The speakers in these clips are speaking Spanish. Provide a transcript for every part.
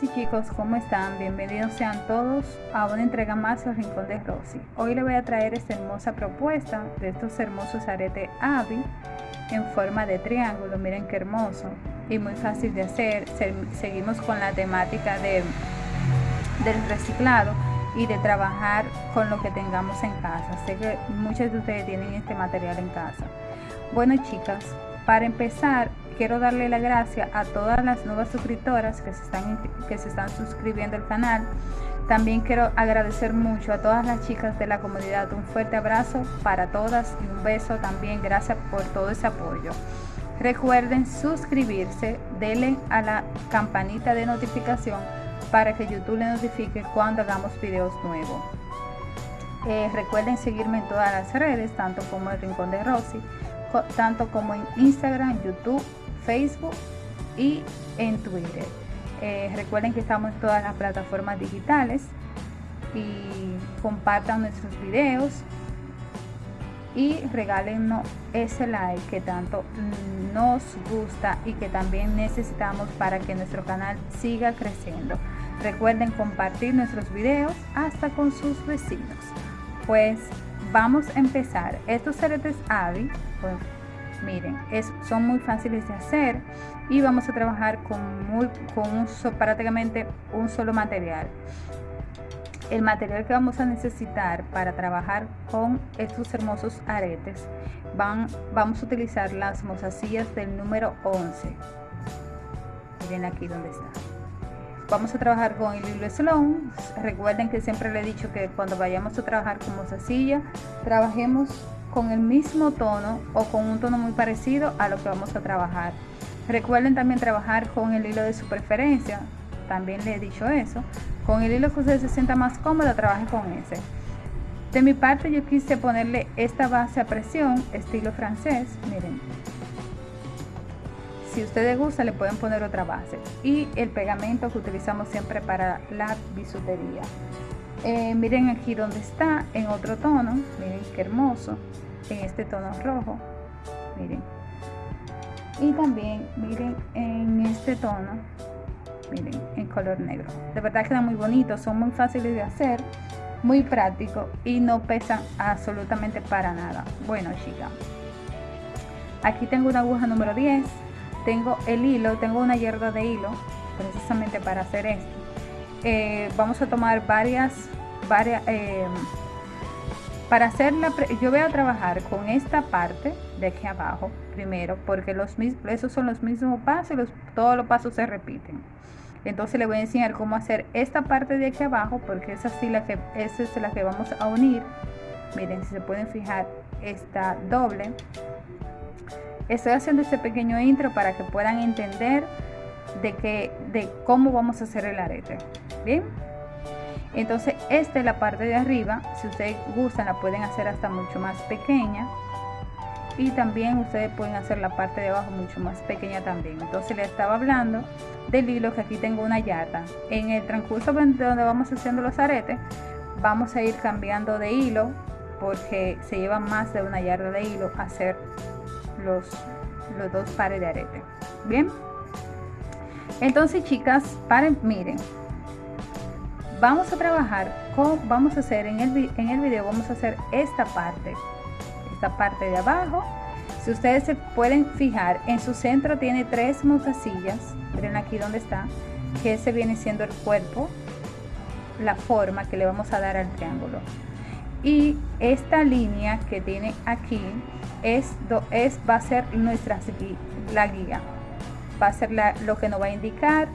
Sí chicos, ¿cómo están? Bienvenidos sean todos a una entrega más del Rincón de Rosy. Hoy les voy a traer esta hermosa propuesta de estos hermosos aretes Avi en forma de triángulo. Miren qué hermoso y muy fácil de hacer. Seguimos con la temática de, del reciclado y de trabajar con lo que tengamos en casa. Sé que muchos de ustedes tienen este material en casa. Bueno chicas, para empezar quiero darle la gracia a todas las nuevas suscriptoras que se están, que se están suscribiendo al canal. También quiero agradecer mucho a todas las chicas de la comunidad. Un fuerte abrazo para todas y un beso también. Gracias por todo ese apoyo. Recuerden suscribirse, denle a la campanita de notificación para que YouTube le notifique cuando hagamos videos nuevos. Eh, recuerden seguirme en todas las redes, tanto como el Rincón de Rosy, tanto como en Instagram, YouTube Facebook y en Twitter. Eh, recuerden que estamos en todas las plataformas digitales y compartan nuestros videos y regálenos ese like que tanto nos gusta y que también necesitamos para que nuestro canal siga creciendo. Recuerden compartir nuestros videos hasta con sus vecinos. Pues vamos a empezar. Estos aretes Avi, pues, miren es, son muy fáciles de hacer y vamos a trabajar con, muy, con un, prácticamente un solo material. El material que vamos a necesitar para trabajar con estos hermosos aretes van, vamos a utilizar las mozasillas del número 11 miren aquí donde está. Vamos a trabajar con el hilo Sloan recuerden que siempre le he dicho que cuando vayamos a trabajar con mozasilla trabajemos con el mismo tono o con un tono muy parecido a lo que vamos a trabajar. Recuerden también trabajar con el hilo de su preferencia, también le he dicho eso. Con el hilo que usted se sienta más cómodo, trabaje con ese. De mi parte yo quise ponerle esta base a presión, estilo francés, miren. Si ustedes gusta le pueden poner otra base. Y el pegamento que utilizamos siempre para la bisutería. Eh, miren aquí donde está, en otro tono, miren qué hermoso, en este tono rojo, miren. Y también, miren, en este tono, miren, en color negro. De verdad quedan muy bonitos, son muy fáciles de hacer, muy prácticos y no pesan absolutamente para nada. Bueno, chicas, aquí tengo una aguja número 10, tengo el hilo, tengo una hierba de hilo, precisamente para hacer esto eh, vamos a tomar varias, varias eh, para hacerla, yo voy a trabajar con esta parte de aquí abajo primero, porque los esos son los mismos pasos, los, todos los pasos se repiten. Entonces le voy a enseñar cómo hacer esta parte de aquí abajo, porque es así la que, es la que vamos a unir. Miren, si se pueden fijar, esta doble. Estoy haciendo este pequeño intro para que puedan entender de, que, de cómo vamos a hacer el arete bien entonces esta es la parte de arriba si ustedes gustan la pueden hacer hasta mucho más pequeña. Y también ustedes pueden hacer la parte de abajo mucho más pequeña también. Entonces le estaba hablando del hilo que aquí tengo una yarda en el transcurso donde vamos haciendo los aretes vamos a ir cambiando de hilo porque se lleva más de una yarda de hilo hacer los, los dos pares de arete. Bien entonces chicas paren miren. Vamos a trabajar con vamos a hacer en el, en el video vamos a hacer esta parte. Esta parte de abajo. Si ustedes se pueden fijar en su centro tiene tres mozasillas miren aquí donde está que ese viene siendo el cuerpo la forma que le vamos a dar al triángulo. Y esta línea que tiene aquí es, es va a ser nuestra la guía va a ser lo que nos va a indicar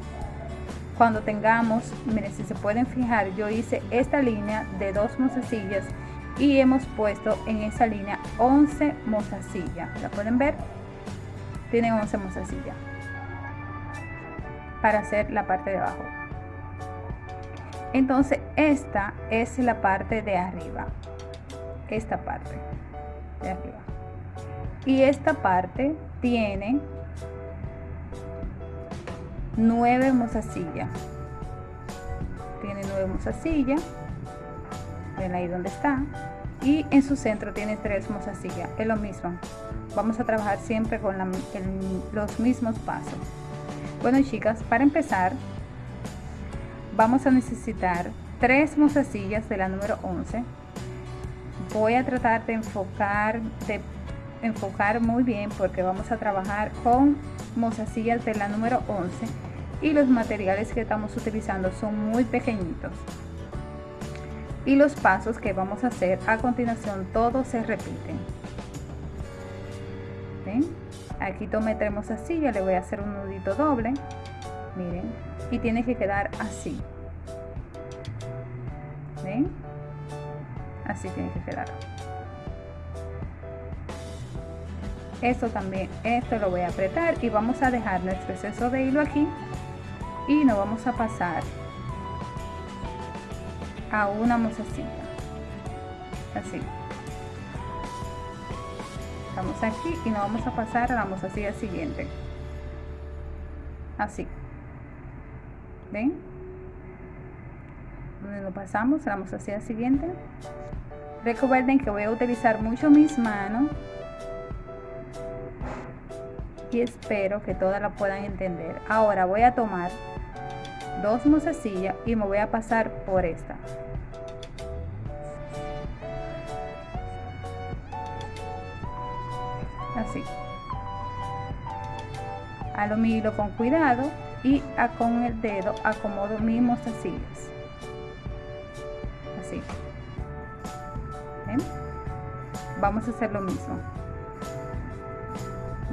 cuando tengamos, miren si se pueden fijar, yo hice esta línea de dos mozasillas y hemos puesto en esa línea 11 mozasillas. ¿La pueden ver? Tiene 11 mozasillas para hacer la parte de abajo. Entonces esta es la parte de arriba. Esta parte de arriba. Y esta parte tiene 9 mozasillas tiene 9 mozasillas ven ahí donde está y en su centro tiene 3 mozasillas es lo mismo. Vamos a trabajar siempre con los mismos pasos. Bueno chicas para empezar vamos a necesitar tres mozasillas de la número 11 voy a tratar de enfocar de enfocar muy bien porque vamos a trabajar con mozasillas de la número 11 y los materiales que estamos utilizando son muy pequeñitos. Y los pasos que vamos a hacer a continuación todos se repiten. ¿Ven? aquí tomé tres mozasillas le voy a hacer un nudito doble. Miren y tiene que quedar así. ¿Ven? así tiene que quedar esto también esto lo voy a apretar y vamos a dejar nuestro exceso de hilo aquí y nos vamos a pasar a una mozasilla así. Estamos aquí y nos vamos a pasar a la mozasilla siguiente. Así. Ven donde nos pasamos a la mozasilla siguiente. Recuerden que voy a utilizar mucho mis manos y espero que todas la puedan entender. Ahora voy a tomar dos mozasillas y me voy a pasar por esta. Así. Lo mi hilo con cuidado y con el dedo acomodo mis mozasillas así. Vamos a hacer lo mismo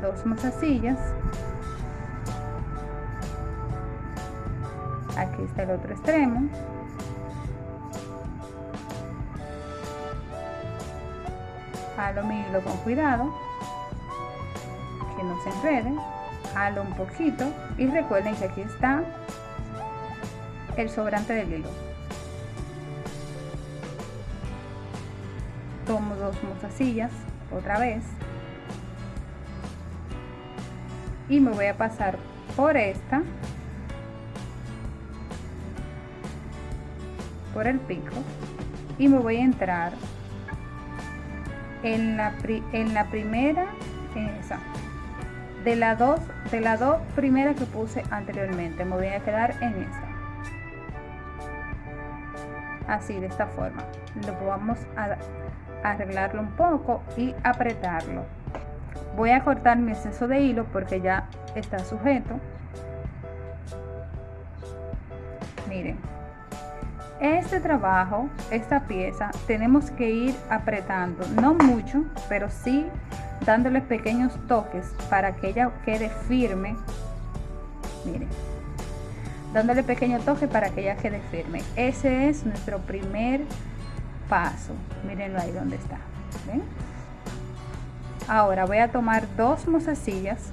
dos mozasillas aquí está el otro extremo. Jalo mi hilo con cuidado. Que no se enrede. Jalo un poquito. Y recuerden que aquí está el sobrante del hilo. Tomo dos mozasillas otra vez y me voy a pasar por esta por el pico y me voy a entrar en la, en la primera esa de las dos de las dos primeras que puse anteriormente. Me voy a quedar en esta así de esta forma. Lo vamos a arreglarlo un poco y apretarlo voy a cortar mi exceso de hilo porque ya está sujeto. Miren este trabajo esta pieza tenemos que ir apretando no mucho pero sí dándole pequeños toques para que ella quede firme. Miren dándole pequeño toque para que ella quede firme. Ese es nuestro primer paso. Mírenlo ahí donde está ¿ven? Ahora voy a tomar dos mozasillas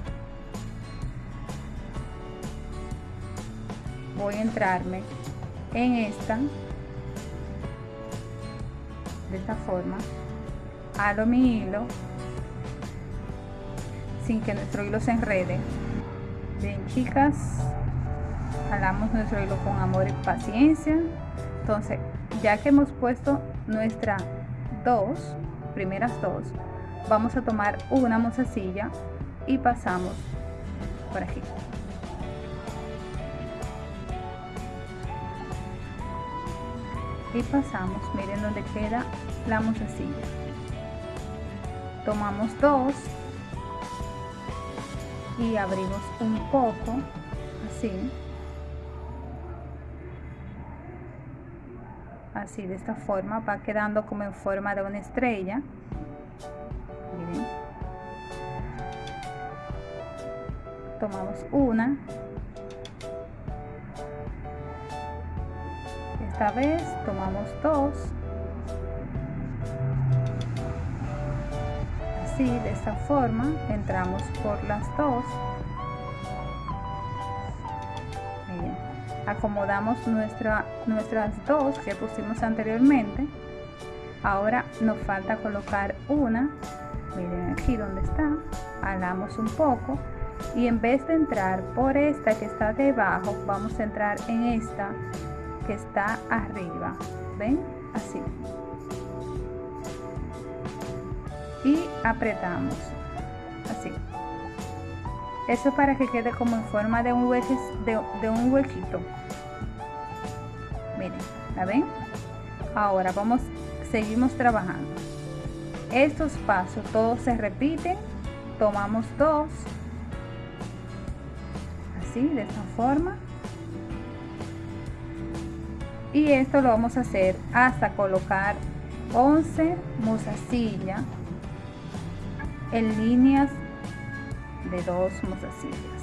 voy a entrarme en esta de esta forma halo mi hilo sin que nuestro hilo se enrede. Bien chicas jalamos nuestro hilo con amor y paciencia. Entonces ya que hemos puesto nuestra dos primeras dos vamos a tomar una mozasilla y pasamos por aquí. Y pasamos miren donde queda la mozasilla tomamos dos y abrimos un poco así. Así de esta forma va quedando como en forma de una estrella tomamos una. Esta vez tomamos dos. Así de esta forma entramos por las dos. Acomodamos nuestra, nuestras dos que pusimos anteriormente. Ahora nos falta colocar una. Miren aquí donde está. Alamos un poco y en vez de entrar por esta que está debajo vamos a entrar en esta que está arriba. Ven así. Y apretamos. Así. Eso para que quede como en forma de un, de, de un huequito. Miren la ven ahora vamos seguimos trabajando. Estos pasos todos se repiten tomamos dos de esta forma. Y esto lo vamos a hacer hasta colocar 11 mozasillas en líneas de dos mozasillas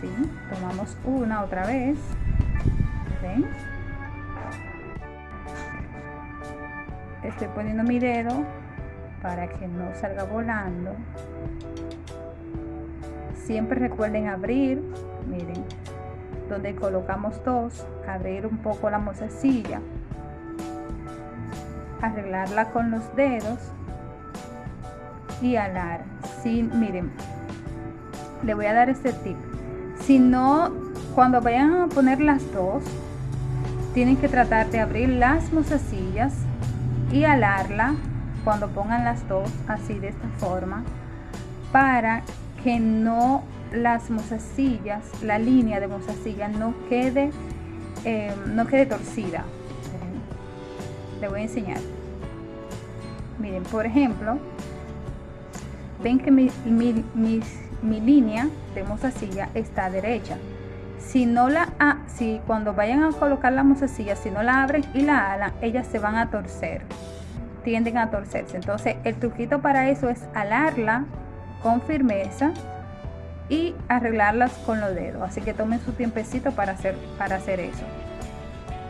¿Sí? tomamos una otra vez. Estoy poniendo mi dedo para que no salga volando siempre recuerden abrir miren donde colocamos dos abrir un poco la mozasilla arreglarla con los dedos y alar. Sin miren le voy a dar este tip. Si no cuando vayan a poner las dos tienen que tratar de abrir las mozasillas y alarla cuando pongan las dos así de esta forma para que no las mozasillas la línea de mozasilla no quede eh, no quede torcida. Le voy a enseñar. Miren por ejemplo ven que mi, mi, línea de mozasilla está derecha. Si no la si cuando vayan a colocar la mozasilla si no la abren y la alan ellas se van a torcer. Tienden a torcerse. Entonces el truquito para eso es alarla con firmeza y arreglarlas con los dedos. Así que tomen su tiempecito para hacer para hacer eso.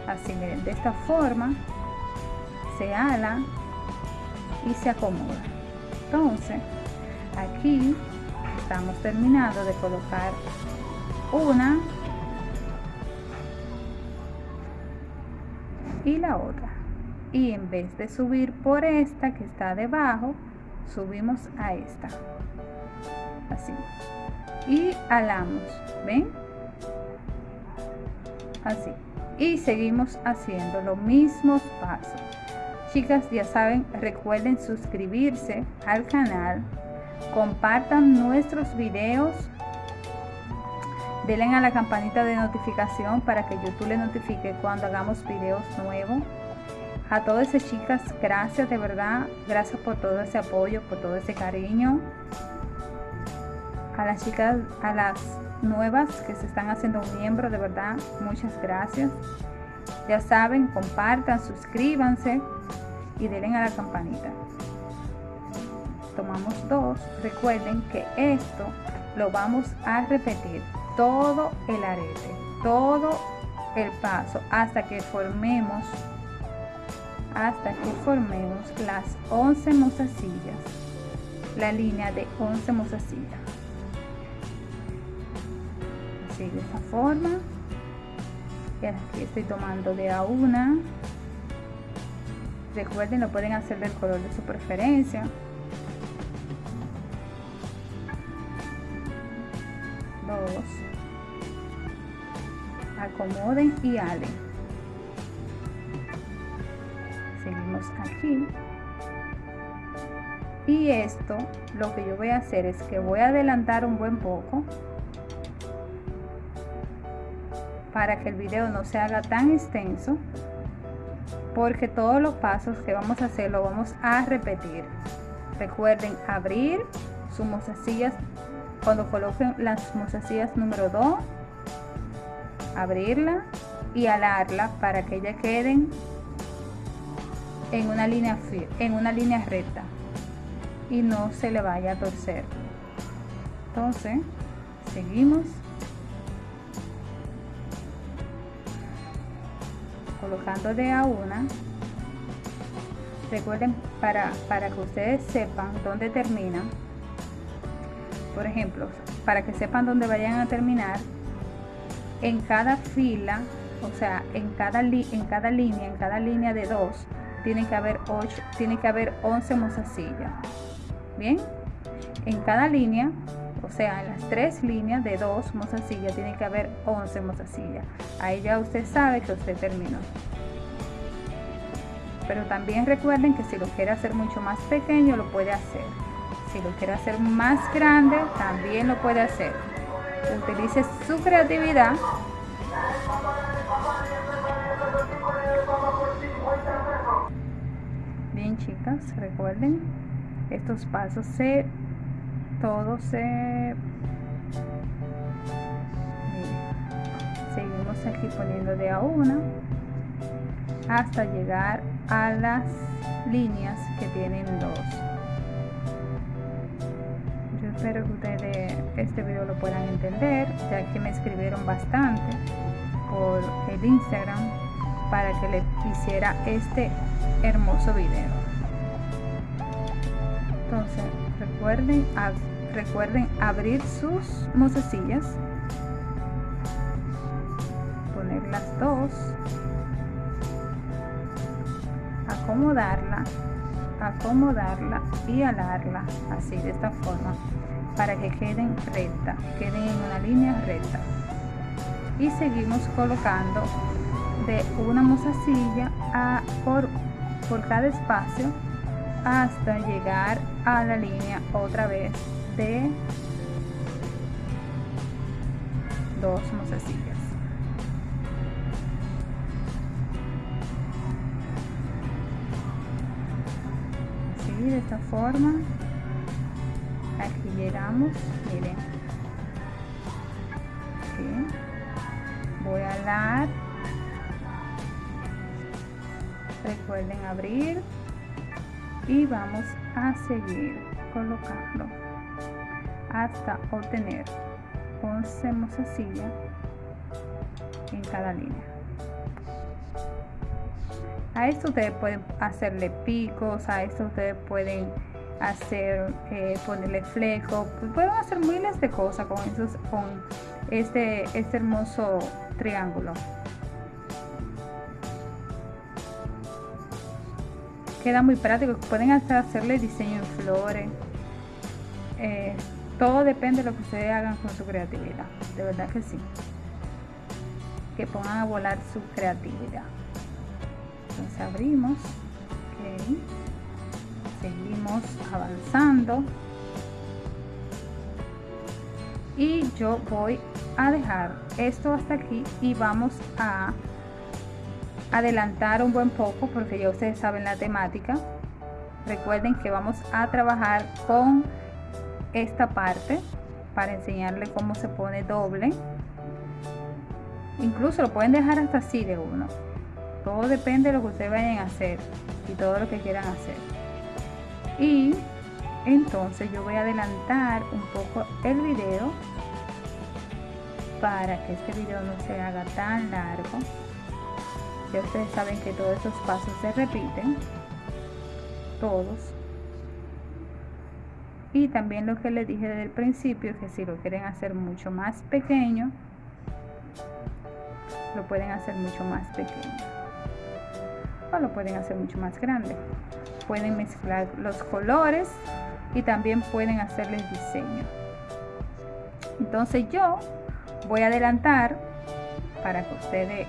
Así miren de esta forma se ala y se acomoda. Entonces aquí estamos terminando de colocar una y la otra. Y en vez de subir por esta que está debajo subimos a esta. Así. Y alamos ven así. Y seguimos haciendo los mismos pasos. Chicas ya saben recuerden suscribirse al canal compartan nuestros videos denle a la campanita de notificación para que YouTube le notifique cuando hagamos videos nuevos a todas esas chicas gracias de verdad gracias por todo ese apoyo por todo ese cariño. A las chicas a las nuevas que se están haciendo miembros de verdad muchas gracias. Ya saben compartan suscríbanse y denle a la campanita. Tomamos dos. Recuerden que esto lo vamos a repetir todo el arete todo el paso hasta que formemos hasta que formemos las 11 mozasillas la línea de 11 mozasillas. Así de esa forma. Y aquí estoy tomando de a una. Recuerden lo pueden hacer del color de su preferencia. Dos. Acomoden y alen aquí. Y esto lo que yo voy a hacer es que voy a adelantar un buen poco para que el video no se haga tan extenso porque todos los pasos que vamos a hacer lo vamos a repetir. Recuerden abrir sus mozasillas cuando coloquen las mozasillas número 2 abrirla y alarla para que ya queden en una línea en una línea recta y no se le vaya a torcer. Entonces seguimos. Colocando de a una. Recuerden para, para que ustedes sepan dónde terminan por ejemplo para que sepan dónde vayan a terminar en cada fila o sea en cada en cada línea en cada línea de dos tiene que haber 8 tiene que haber 11 mozasillas. Bien en cada línea o sea en las tres líneas de dos mozasillas tiene que haber 11 mozasillas. Ahí ya usted sabe que usted terminó. Pero también recuerden que si lo quiere hacer mucho más pequeño lo puede hacer. Si lo quiere hacer más grande también lo puede hacer. Utilice su creatividad Chicas, recuerden, estos pasos se, todos se, seguimos aquí poniendo de a una hasta llegar a las líneas que tienen dos. Yo espero que ustedes este video lo puedan entender, ya que me escribieron bastante por el Instagram para que le hiciera este hermoso video. Entonces, recuerden, recuerden abrir sus mozasillas, poner las dos, acomodarla, acomodarla y alarla así de esta forma para que queden recta, queden en una línea recta. Y seguimos colocando de una mozasilla a, por, por cada espacio hasta llegar a la línea otra vez de dos mozasillas. Así de esta forma aquí llegamos miren voy a dar recuerden abrir y vamos seguir colocando hasta obtener 11 mozasillas en cada línea. A esto ustedes pueden hacerle picos a esto ustedes pueden hacer eh, ponerle fleco pueden hacer miles de cosas con esos con este este hermoso triángulo queda muy práctico pueden hasta hacerle diseño en flores. Eh, todo depende de lo que ustedes hagan con su creatividad de verdad que sí. Que pongan a volar su creatividad. Entonces abrimos seguimos avanzando. Y yo voy a dejar esto hasta aquí y vamos a adelantar un buen poco porque ya ustedes saben la temática. Recuerden que vamos a trabajar con esta parte para enseñarle cómo se pone doble. Incluso lo pueden dejar hasta así de uno. Todo depende de lo que ustedes vayan a hacer y todo lo que quieran hacer. Y entonces yo voy a adelantar un poco el video para que este video no se haga tan largo ustedes saben que todos esos pasos se repiten. Todos. Y también lo que les dije desde el principio que si lo quieren hacer mucho más pequeño lo pueden hacer mucho más pequeño. O lo pueden hacer mucho más grande. Pueden mezclar los colores y también pueden hacerles diseño. Entonces yo voy a adelantar para que ustedes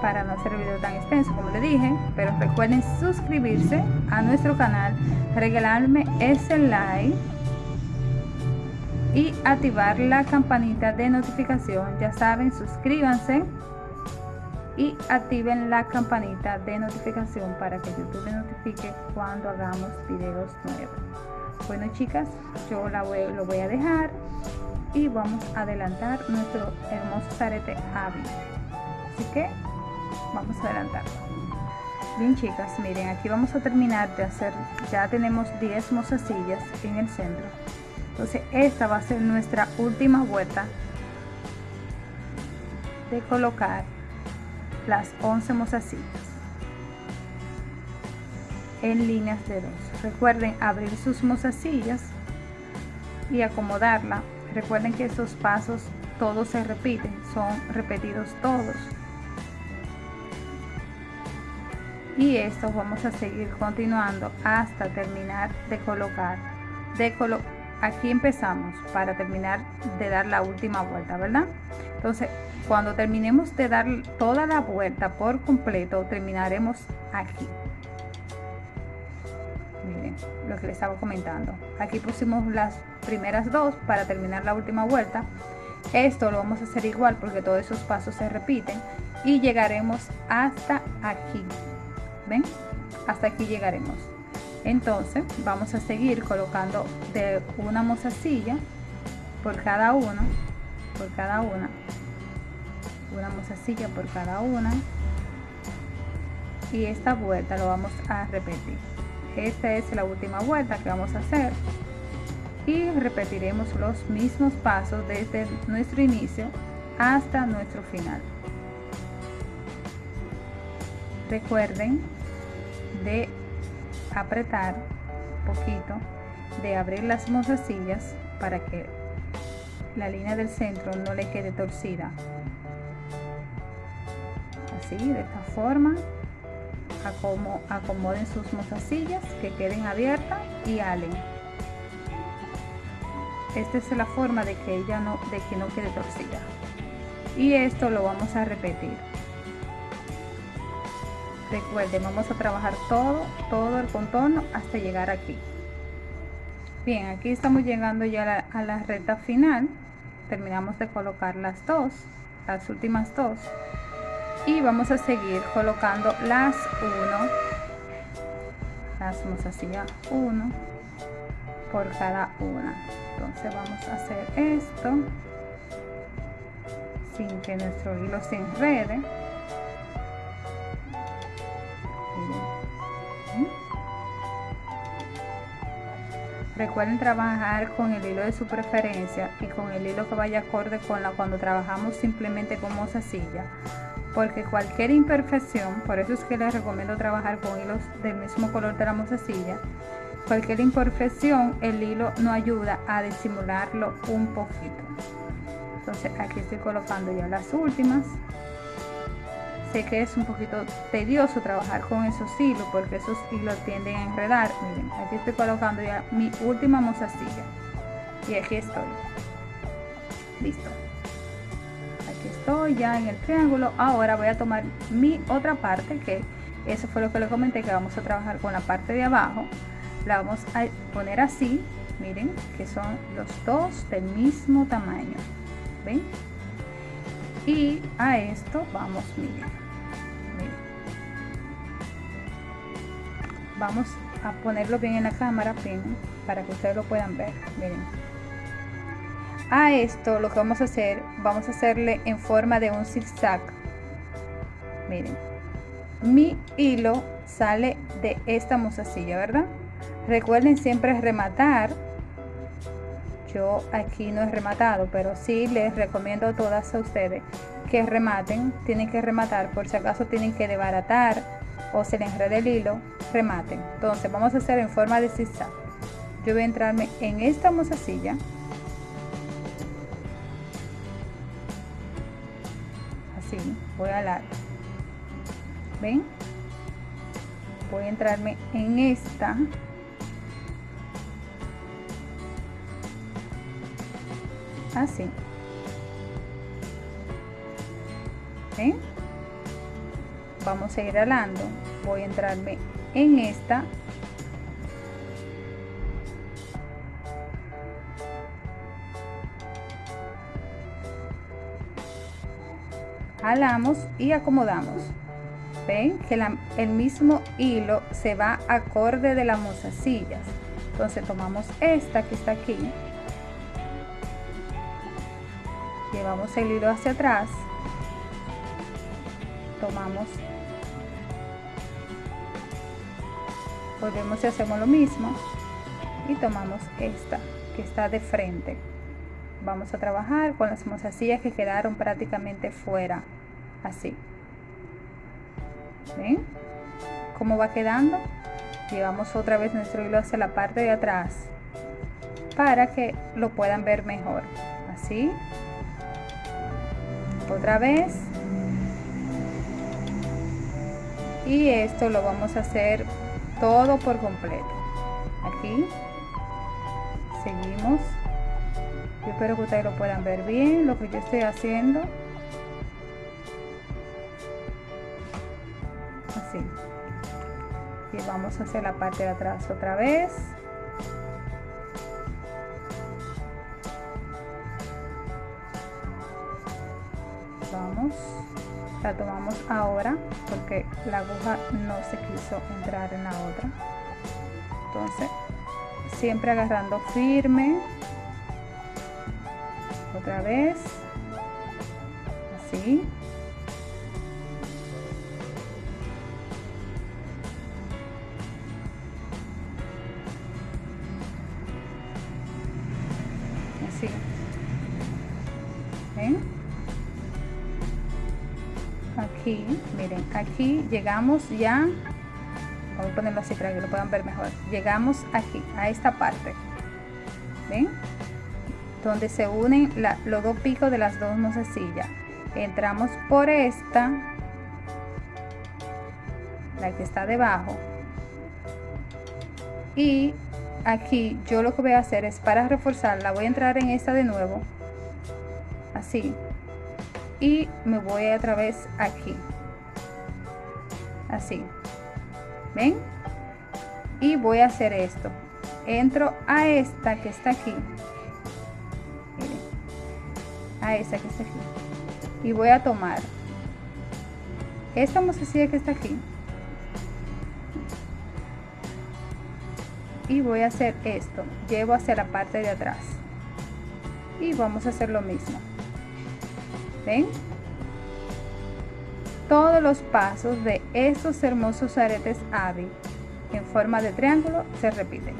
para no hacer el video tan extenso como le dije pero recuerden suscribirse a nuestro canal regalarme ese like y activar la campanita de notificación. Ya saben suscríbanse y activen la campanita de notificación para que YouTube notifique cuando hagamos videos nuevos. Bueno chicas yo la voy, lo voy a dejar y vamos a adelantar nuestro hermoso zarete hábil así que vamos a adelantar. Bien chicas miren aquí vamos a terminar de hacer ya tenemos 10 mozasillas en el centro. Entonces esta va a ser nuestra última vuelta de colocar las 11 mozasillas en líneas de dos. Recuerden abrir sus mozasillas y acomodarla. Recuerden que estos pasos todos se repiten son repetidos todos y esto vamos a seguir continuando hasta terminar de colocar de colo aquí empezamos para terminar de dar la última vuelta verdad entonces cuando terminemos de dar toda la vuelta por completo terminaremos aquí. Miren lo que les estaba comentando. Aquí pusimos las primeras dos para terminar la última vuelta. Esto lo vamos a hacer igual porque todos esos pasos se repiten y llegaremos hasta aquí ven hasta aquí llegaremos. Entonces vamos a seguir colocando de una mozasilla por cada uno por cada una. Una mozasilla por cada una. Y esta vuelta lo vamos a repetir. Esta es la última vuelta que vamos a hacer. Y repetiremos los mismos pasos desde nuestro inicio hasta nuestro final. Recuerden de apretar un poquito de abrir las mozasillas para que la línea del centro no le quede torcida. Así de esta forma acomoden sus mozasillas que queden abiertas y alen esta es la forma de que ella no de que no quede torcida. Y esto lo vamos a repetir recuerden vamos a trabajar todo todo el contorno hasta llegar aquí. Bien aquí estamos llegando ya a la, recta final. Terminamos de colocar las dos las últimas dos. Y vamos a seguir colocando las 1 las vamos así ya 1 por cada una. Entonces vamos a hacer esto sin que nuestro hilo se enrede Recuerden trabajar con el hilo de su preferencia y con el hilo que vaya acorde con la cuando trabajamos simplemente con mozasilla. Porque cualquier imperfección, por eso es que les recomiendo trabajar con hilos del mismo color de la mozasilla, cualquier imperfección el hilo no ayuda a disimularlo un poquito. Entonces aquí estoy colocando ya las últimas sé que es un poquito tedioso trabajar con esos hilos porque esos hilos tienden a enredar. Miren aquí estoy colocando ya mi última mozasilla y aquí estoy. Listo. Aquí estoy ya en el triángulo. Ahora voy a tomar mi otra parte que eso fue lo que le comenté que vamos a trabajar con la parte de abajo. La vamos a poner así. Miren que son los dos del mismo tamaño. Ven y a esto vamos miren, vamos a ponerlo bien en la cámara para que ustedes lo puedan ver. Miren. A esto lo que vamos a hacer vamos a hacerle en forma de un zigzag. Miren. Mi hilo sale de esta mozasilla verdad recuerden siempre rematar yo aquí no he rematado pero sí les recomiendo a todas a ustedes que rematen. Tienen que rematar por si acaso tienen que desbaratar o se les enreda el hilo rematen. Entonces vamos a hacer en forma de zigzag. Yo voy a entrarme en esta mozasilla así voy a alar ven voy a entrarme en esta así ¿Ven? vamos a ir alando. Voy a entrarme en esta. Jalamos y acomodamos. Ven que el mismo hilo se va acorde de las mozasillas entonces tomamos esta que está aquí llevamos el hilo hacia atrás. Tomamos. Volvemos y hacemos lo mismo. Y tomamos esta que está de frente. Vamos a trabajar con las mozasillas que quedaron prácticamente fuera. Así. ¿ven? cómo va quedando llevamos otra vez nuestro hilo hacia la parte de atrás para que lo puedan ver mejor. Así otra vez. Y esto lo vamos a hacer todo por completo. Aquí. Seguimos. Yo espero que ustedes lo puedan ver bien lo que yo estoy haciendo. Así. Y vamos a hacer la parte de atrás otra vez la tomamos ahora porque la aguja no se quiso entrar en la otra. Entonces siempre agarrando firme otra vez así aquí llegamos ya voy a ponerlo así para que lo puedan ver mejor llegamos aquí a esta parte ven donde se unen los dos picos de las dos mozasillas entramos por esta la que está debajo y aquí yo lo que voy a hacer es para reforzarla voy a entrar en esta de nuevo así y me voy a través aquí así. Ven y voy a hacer esto. Entro a esta que está aquí. Miren. A esta que está aquí. Y voy a tomar esta mozasilla que está aquí. Y voy a hacer esto. Llevo hacia la parte de atrás. Y vamos a hacer lo mismo. Ven todos los pasos de estos hermosos aretes Avi en forma de triángulo se repiten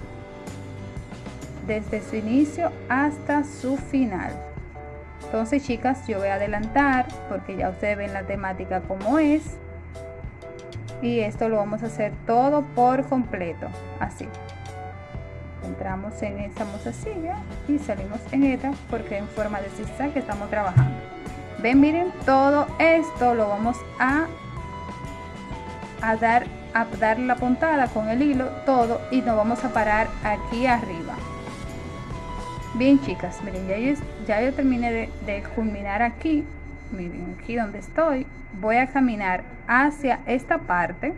desde su inicio hasta su final. Entonces chicas yo voy a adelantar porque ya ustedes ven la temática como es. Y esto lo vamos a hacer todo por completo. Así. Entramos en esta mozasilla y salimos en esta porque en forma de zigzag que estamos trabajando ven miren todo esto lo vamos a a dar a dar la puntada con el hilo todo y nos vamos a parar aquí arriba. Bien chicas miren ya yo, ya yo terminé de, de culminar aquí. Miren aquí donde estoy voy a caminar hacia esta parte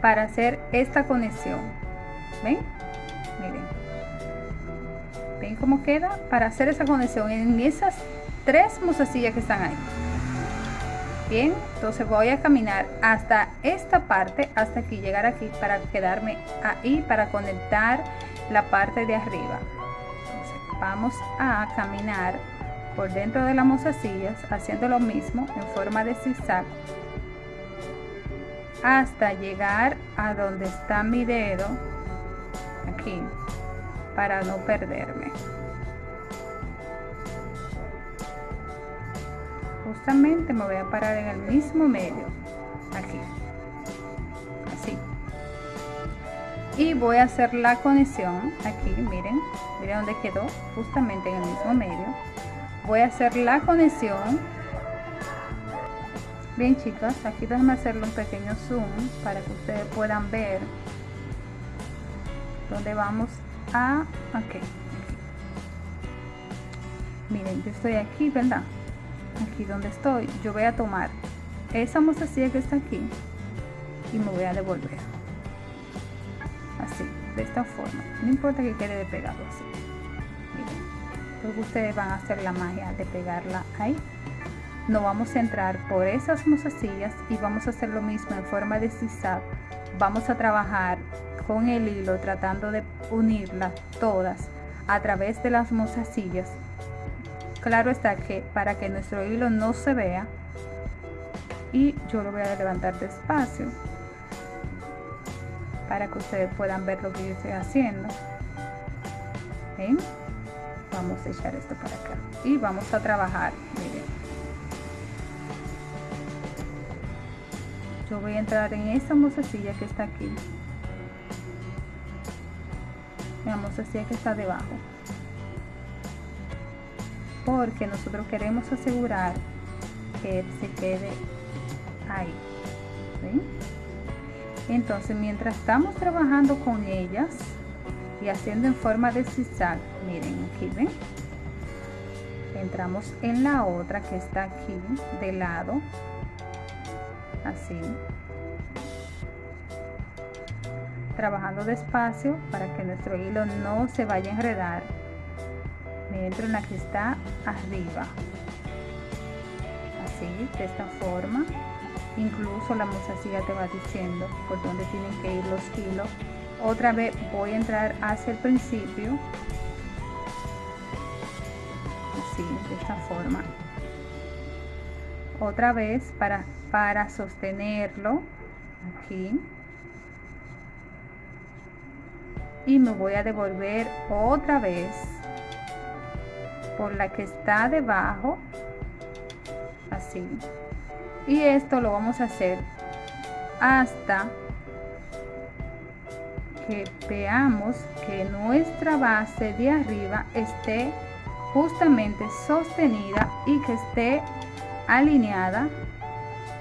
para hacer esta conexión. Ven miren. Ven cómo queda para hacer esa conexión en esas tres mozasillas que están ahí. Bien entonces voy a caminar hasta esta parte hasta aquí llegar aquí para quedarme ahí para conectar la parte de arriba. Vamos a caminar por dentro de las mozasillas haciendo lo mismo en forma de zigzag hasta llegar a donde está mi dedo aquí para no perderme justamente me voy a parar en el mismo medio aquí. Así. Y voy a hacer la conexión aquí miren miren dónde quedó justamente en el mismo medio. Voy a hacer la conexión. Bien chicas aquí déjenme hacerle un pequeño zoom para que ustedes puedan ver dónde vamos a ok miren yo estoy aquí verdad aquí donde estoy yo voy a tomar esa mozasilla que está aquí y me voy a devolver. Así de esta forma. No importa que quede de pegado así. Miren, ustedes van a hacer la magia de pegarla ahí. No vamos a entrar por esas mozasillas y vamos a hacer lo mismo en forma de zigzag. Vamos a trabajar con el hilo tratando de unirlas todas a través de las mozasillas claro está que para que nuestro hilo no se vea y yo lo voy a levantar despacio para que ustedes puedan ver lo que yo estoy haciendo. Vamos a echar esto para acá y vamos a trabajar. Yo voy a entrar en esta mozasilla que está aquí. La mozasilla que está debajo porque nosotros queremos asegurar que se quede ahí entonces mientras estamos trabajando con ellas y haciendo en forma de zigzag miren aquí entramos en la otra que está aquí de lado así trabajando despacio para que nuestro hilo no se vaya a enredar entro en la que está arriba así, de esta forma. Incluso la mozasilla te va diciendo por dónde tienen que ir los hilos. Otra vez voy a entrar hacia el principio. Así, de esta forma. Otra vez para, para sostenerlo aquí. Y me voy a devolver otra vez por la que está debajo así. Y esto lo vamos a hacer hasta que veamos que nuestra base de arriba esté justamente sostenida y que esté alineada.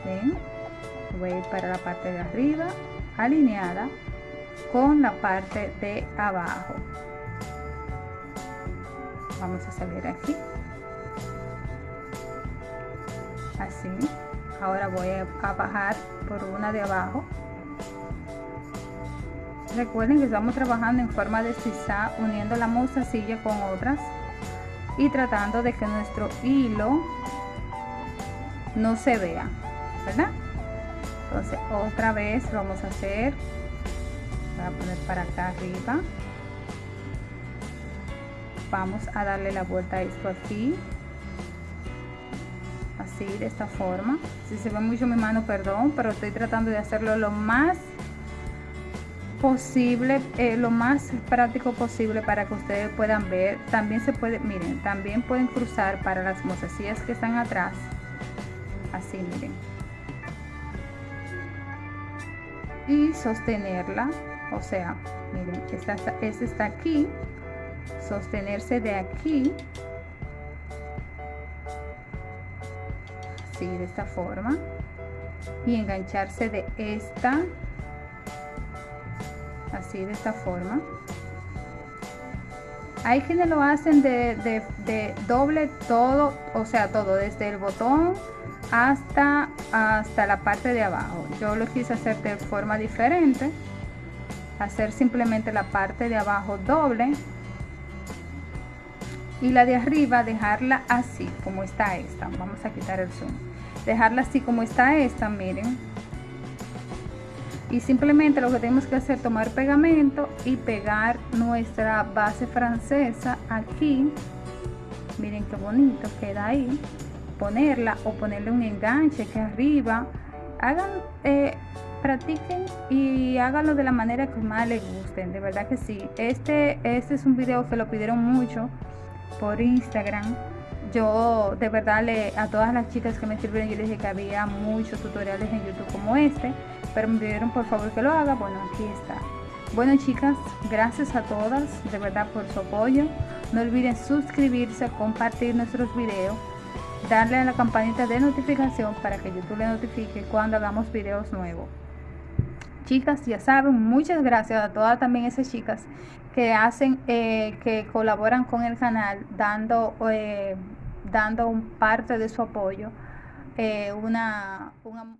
¿ven? voy para la parte de arriba alineada con la parte de abajo vamos a salir aquí. Así ahora voy a bajar por una de abajo. Recuerden que estamos trabajando en forma de sisa uniendo la mostacilla con otras y tratando de que nuestro hilo no se vea verdad entonces otra vez vamos a hacer voy a poner para acá arriba vamos a darle la vuelta a esto aquí. Así de esta forma. Si se ve mucho mi mano perdón pero estoy tratando de hacerlo lo más posible eh, lo más práctico posible para que ustedes puedan ver. También se puede miren también pueden cruzar para las mozasillas que están atrás. Así miren. Y sostenerla. O sea miren esta, esta está aquí sostenerse de aquí. Así de esta forma. Y engancharse de esta. Así de esta forma. Hay quienes lo hacen de, de, doble todo o sea todo desde el botón hasta hasta la parte de abajo. Yo lo quise hacer de forma diferente hacer simplemente la parte de abajo doble y la de arriba dejarla así como está esta. Vamos a quitar el zoom. Dejarla así como está esta miren. Y simplemente lo que tenemos que hacer tomar pegamento y pegar nuestra base francesa aquí. Miren qué bonito queda ahí. Ponerla o ponerle un enganche que arriba. Hagan eh, practiquen y háganlo de la manera que más les gusten de verdad que sí. Este este es un video que lo pidieron mucho por Instagram. Yo de verdad le, a todas las chicas que me sirvieron, yo les dije que había muchos tutoriales en YouTube como este, pero me pidieron por favor que lo haga. Bueno, aquí está. Bueno chicas, gracias a todas de verdad por su apoyo. No olviden suscribirse, compartir nuestros videos, darle a la campanita de notificación para que YouTube le notifique cuando hagamos videos nuevos. Chicas, ya saben, muchas gracias a todas también esas chicas que hacen, eh, que colaboran con el canal, dando, eh, dando un parte de su apoyo, eh, una, una